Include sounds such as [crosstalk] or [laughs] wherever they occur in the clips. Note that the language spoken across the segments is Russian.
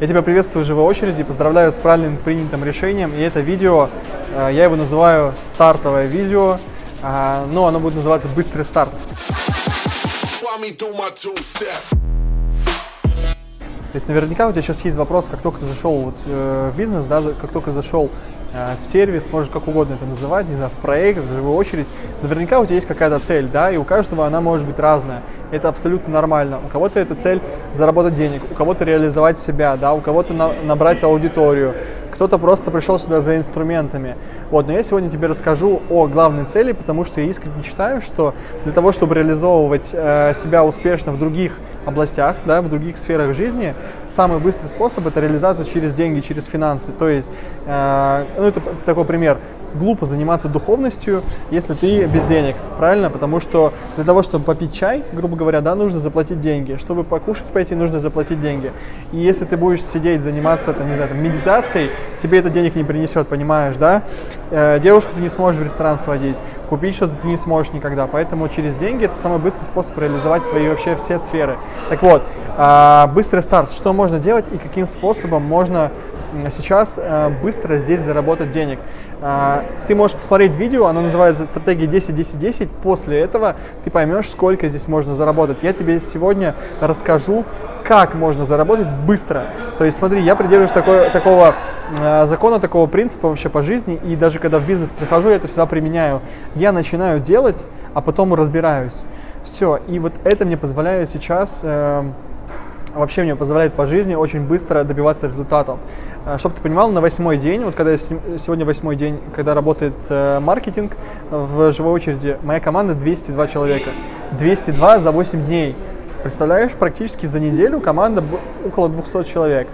Я тебя приветствую в живой очереди, поздравляю с правильным принятым решением. И это видео, э, я его называю стартовое видео, э, но оно будет называться «Быстрый старт». То есть наверняка у тебя сейчас есть вопрос, как только ты зашел вот, э, в бизнес, да, как только зашел э, в сервис, можно как угодно это называть, не знаю, в проект, в живую очередь, наверняка у тебя есть какая-то цель, да, и у каждого она может быть разная. Это абсолютно нормально. У кого-то эта цель заработать денег, у кого-то реализовать себя, да, у кого-то на- набрать аудиторию, кто-то просто пришел сюда за инструментами. Вот, но я сегодня тебе расскажу о главной цели, потому что я искренне считаю, что для того, чтобы реализовывать э, себя успешно в других областях, да, в других сферах жизни, самый быстрый способ это реализация через деньги, через финансы. То есть, э, ну это такой пример. Глупо заниматься духовностью, если ты без денег, правильно? Потому что для того, чтобы попить чай, грубо говоря, да, нужно заплатить деньги. Чтобы покушать пойти, нужно заплатить деньги. И если ты будешь сидеть, заниматься, там, не знаю, там, медитацией, тебе это денег не принесет, понимаешь, да? Э, девушку ты не сможешь в ресторан сводить, купить что-то ты не сможешь никогда. Поэтому через деньги это самый быстрый способ реализовать свои вообще все сферы. Так вот, а, быстрый старт. Что можно делать и каким способом можно сейчас э, быстро здесь заработать денег. Ты можешь посмотреть видео, оно называется «Стратегия 10-10-10». После этого ты поймешь, сколько здесь можно заработать. Я тебе сегодня расскажу, как можно заработать быстро. То есть смотри, я придерживаюсь такой, такого э, закона, такого принципа вообще по жизни, и даже когда в бизнес прихожу, я это всегда применяю. Я начинаю делать, а потом разбираюсь. Все, и вот это мне позволяет сейчас... э, вообще мне позволяет по жизни очень быстро добиваться результатов. Чтобы ты понимал, на восьмой день, вот когда я сегодня восьмой день, когда работает э, маркетинг в живой очереди, моя команда 202 человека. 202 за 8 дней. Представляешь, практически за неделю команда около 200 человек.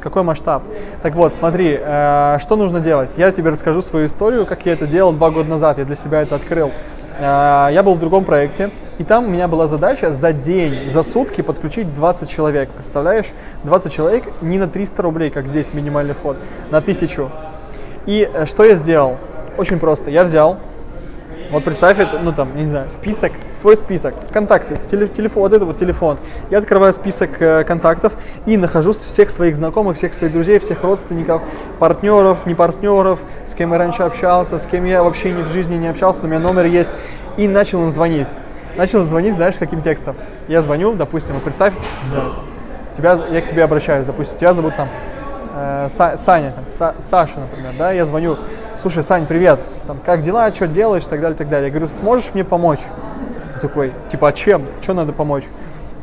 Какой масштаб? Так вот, смотри, э, что нужно делать? Я тебе расскажу свою историю, как я это делал два года назад, я для себя это открыл. Э, я был в другом проекте, и там у меня была задача за день, за сутки подключить 20 человек. Представляешь? 20 человек не на 300 рублей, как здесь минимальный вход, на 1000. И э, что я сделал? Очень просто. Я взял, вот представь это, ну там, я не знаю, список, свой список, контакты, теле- телефон, вот это вот телефон. Я открываю список э, контактов и нахожу всех своих знакомых, всех своих друзей, всех родственников, партнеров, не партнеров, с кем я раньше общался, с кем я вообще ни в жизни не общался, но у меня номер есть. И начал им звонить. Начал звонить, знаешь, каким текстом? Я звоню, допустим, вот представь, да, тебя, я к тебе обращаюсь, допустим, тебя зовут там э, Са- Саня, там, Са- Саша, например, да, я звоню, слушай, Сань, привет, там, как дела, что делаешь, и так далее, и так далее. Я говорю, сможешь мне помочь? Он такой, типа, а чем? Что надо помочь?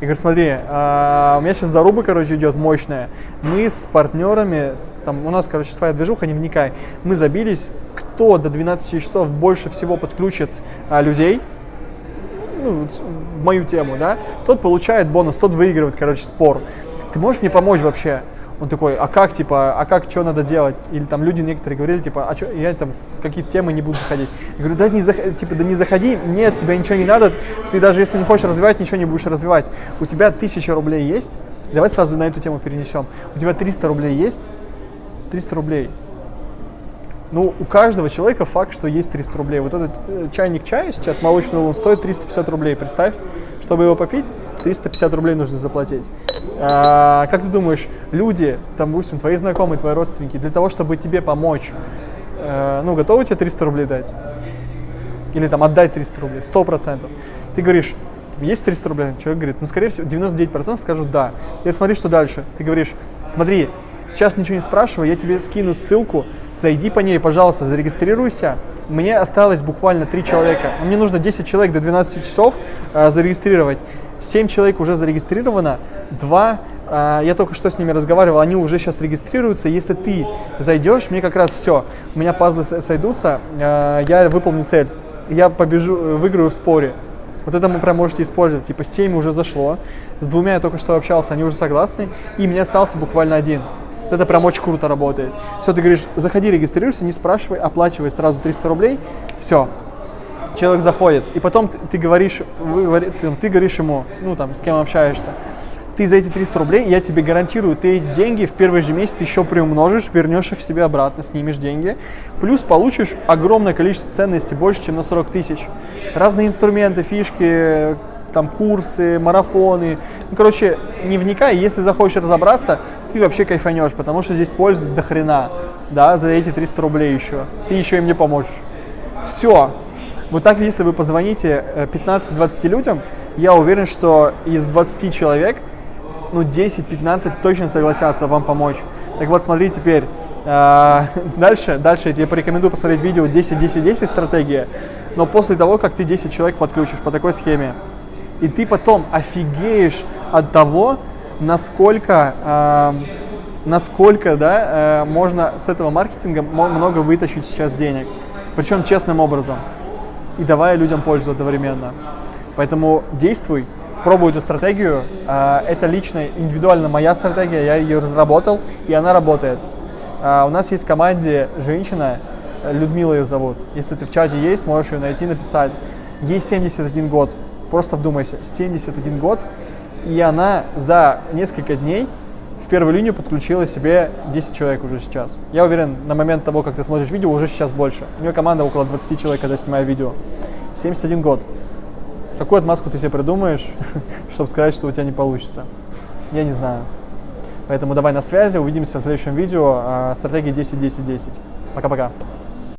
Я говорю, смотри, а, у меня сейчас заруба, короче, идет мощная. Мы с партнерами, там, у нас, короче, своя движуха, не вникай. Мы забились, кто до 12 часов больше всего подключит а, людей, ну, в мою тему, да, тот получает бонус, тот выигрывает, короче, спор. Ты можешь мне помочь вообще? Он такой, а как, типа, а как, что надо делать? Или там люди некоторые говорили, типа, а что, я там в какие-то темы не буду заходить. Я говорю, да не, зах- типа, да не заходи, нет, тебе ничего не надо, ты даже если не хочешь развивать, ничего не будешь развивать. У тебя тысяча рублей есть, давай сразу на эту тему перенесем. У тебя 300 рублей есть, 300 рублей. Ну, у каждого человека факт, что есть 300 рублей. Вот этот э, чайник чая сейчас, молочный улун, стоит 350 рублей. Представь, чтобы его попить, 350 рублей нужно заплатить. А, как ты думаешь, люди, там, допустим, твои знакомые, твои родственники, для того, чтобы тебе помочь, э, ну, готовы тебе 300 рублей дать? Или там отдать 300 рублей, 100%. Ты говоришь, есть 300 рублей? Человек говорит, ну, скорее всего, 99% скажут да. Я смотри, что дальше. Ты говоришь, смотри, сейчас ничего не спрашивай, я тебе скину ссылку, зайди по ней, пожалуйста, зарегистрируйся. Мне осталось буквально 3 человека. Мне нужно 10 человек до 12 часов э, зарегистрировать. 7 человек уже зарегистрировано, 2 а, я только что с ними разговаривал, они уже сейчас регистрируются. Если ты зайдешь, мне как раз все, у меня пазлы сойдутся, а, я выполню цель. Я побежу, э, выиграю в споре. Вот это вы прям можете использовать. Типа 7 уже зашло, с двумя я только что общался, они уже согласны, и мне остался буквально один. Вот это прям очень круто работает. Все, ты говоришь, заходи, регистрируйся, не спрашивай, оплачивай сразу 300 рублей, все, человек заходит, и потом ты, ты говоришь, вы ты, ты говоришь ему, ну там, с кем общаешься, ты за эти 300 рублей, я тебе гарантирую, ты эти деньги в первый же месяц еще приумножишь, вернешь их себе обратно, снимешь деньги, плюс получишь огромное количество ценностей, больше, чем на 40 тысяч. Разные инструменты, фишки, там курсы, марафоны. Ну, короче, не вникай, если захочешь разобраться, ты вообще кайфанешь, потому что здесь пользы до хрена, да, за эти 300 рублей еще. Ты еще им не поможешь. Все. Вот так, если вы позвоните 15-20 э, людям, я уверен, что из 20 человек, ну, 10-15 точно согласятся вам помочь. Так вот, смотри теперь. Э, [laughs] дальше, дальше я тебе порекомендую посмотреть видео 10-10-10 стратегия. Но после того, как ты 10 человек подключишь по такой схеме, и ты потом офигеешь от того, насколько, э, насколько да, э, можно с этого маркетинга много вытащить сейчас денег. Причем честным образом. И давая людям пользу одновременно. Поэтому действуй, пробуй эту стратегию. Э, это лично, индивидуально моя стратегия, я ее разработал, и она работает. Э, у нас есть в команде женщина, Людмила ее зовут. Если ты в чате есть, можешь ее найти, написать. Ей 71 год. Просто вдумайся, 71 год, и она за несколько дней в первую линию подключила себе 10 человек уже сейчас. Я уверен, на момент того, как ты смотришь видео, уже сейчас больше. У нее команда около 20 человек, когда снимаю видео. 71 год. Какую отмазку ты себе придумаешь, [laughs] чтобы сказать, что у тебя не получится? Я не знаю. Поэтому давай на связи, увидимся в следующем видео. А, стратегия 10-10-10. Пока-пока.